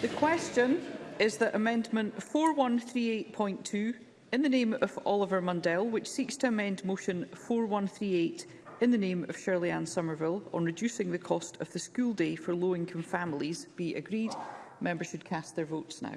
The question is that Amendment 4138.2 in the name of Oliver Mundell, which seeks to amend Motion 4138 in the name of Shirley Ann Somerville on reducing the cost of the school day for low-income families, be agreed. Members should cast their votes now.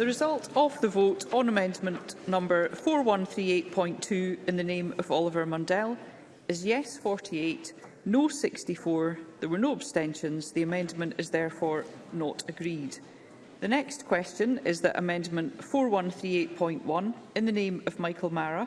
The result of the vote on amendment number 4138.2 in the name of Oliver Mundell is yes 48, no 64. There were no abstentions. The amendment is therefore not agreed. The next question is that amendment 4138.1 in the name of Michael Mara,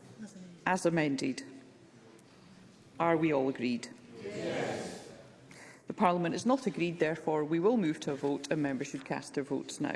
As amended. Are we all agreed? Yes. The Parliament is not agreed, therefore we will move to a vote and members should cast their votes now.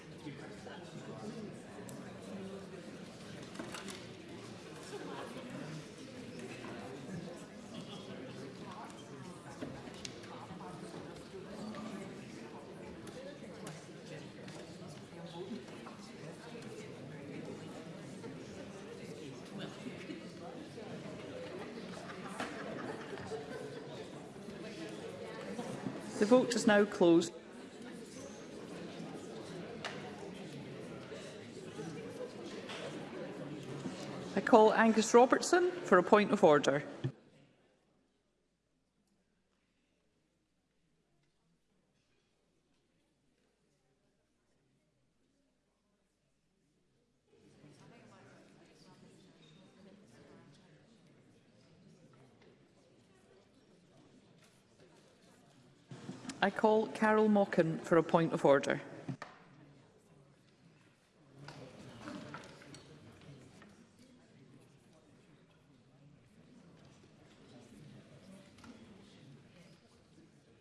The vote is now closed. I call Angus Robertson for a point of order. I call Carol Mockin for a point of order.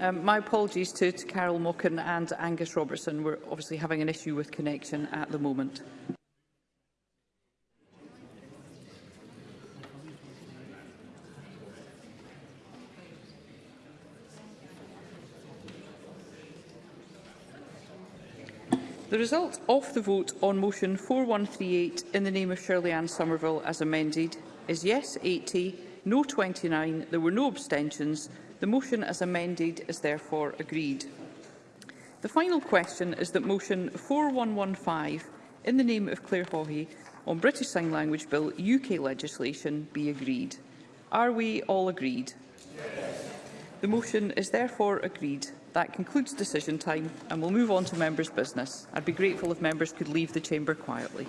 Um, my apologies to, to Carol Mocken and Angus Robertson. We're obviously having an issue with connection at the moment. The result of the vote on motion 4138 in the name of Shirley Ann Somerville as amended is yes 80, no 29, there were no abstentions, The motion as amended is therefore agreed. The final question is that motion 4115 in the name of Claire Hawhey on British Sign Language Bill UK legislation be agreed. Are we all agreed? Yes. The motion is therefore agreed. That concludes decision time and we'll move on to members' business. I'd be grateful if members could leave the chamber quietly.